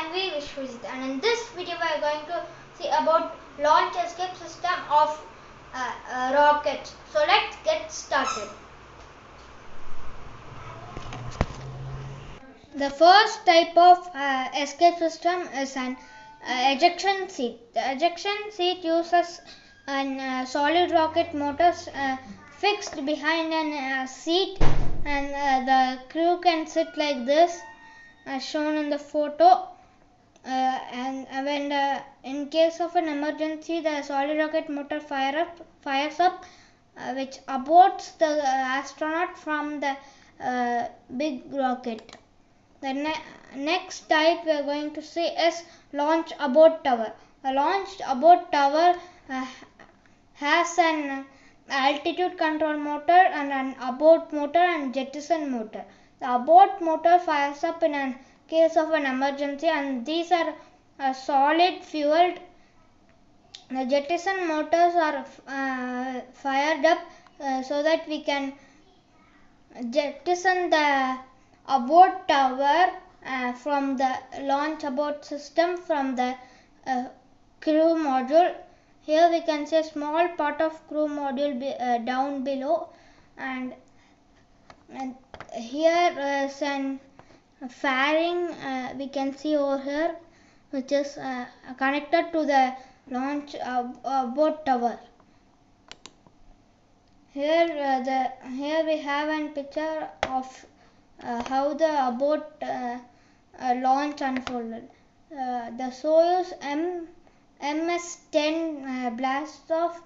am V Vishwajit and in this video we are going to see about launch escape system of uh. So let's get started. The first type of uh, escape system is an uh, ejection seat. The ejection seat uses an uh, solid rocket motors uh, fixed behind an seat and the crew can sit like this as shown in the photo uh, and when the, in case of an emergency the solid rocket motor fire up, fires up uh, which aborts the uh, astronaut from the uh, big rocket. The ne next type we are going to see is launch abort tower. A launched abort tower uh, has an altitude control motor and an abort motor and jettison motor. The abort motor fires up in a case of an emergency and these are uh, solid fueled. The jettison motors are uh, fired up uh, so that we can jettison the abort tower uh, from the launch abort system from the uh, crew module. Here we can see a small part of crew module be, uh, down below and and here is an fairing uh, we can see over here which is uh, connected to the launch uh, uh boat tower here uh, the here we have a picture of uh, how the boat launch unfolded the Soyuz M MS-10 blast off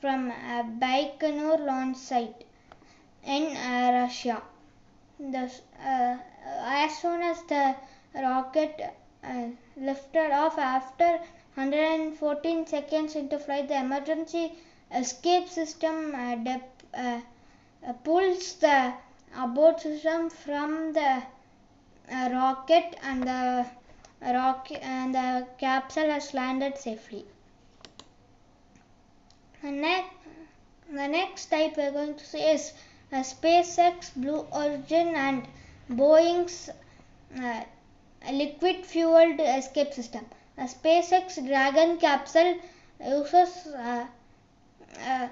from Baikonur launch site in Russia. The, uh, as soon as the rocket uh, lifted off after 114 seconds into flight, the emergency escape system uh, uh, uh, pulls the abort system from the uh, rocket and the rocket and the capsule has landed safely. The next, the next type we are going to see is uh, SpaceX, Blue Origin and Boeing's uh, liquid fueled escape system. A SpaceX Dragon capsule uses uh, uh,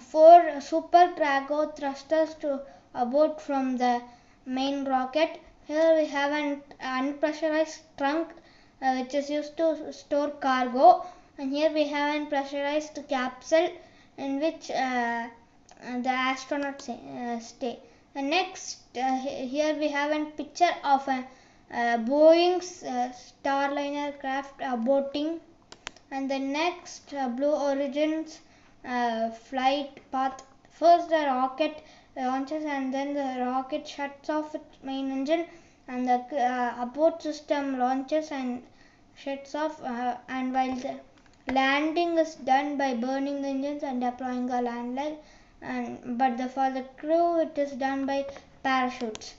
four SuperDraco thrusters to abort from the main rocket. Here we have an unpressurized trunk uh, which is used to store cargo and here we have an pressurized capsule in which uh, the astronauts uh, stay. Next uh, here we have a picture of a uh, Boeing's uh, Starliner craft aborting and the next uh, Blue Origin's uh, flight path. First the rocket launches and then the rocket shuts off its main engine and the abort system launches and shuts off and while the landing is done by burning the engines and deploying a land leg and but the, for the crew it is done by parachutes.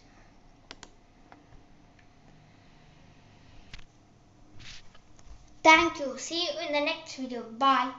Thank you. See you in the next video. Bye.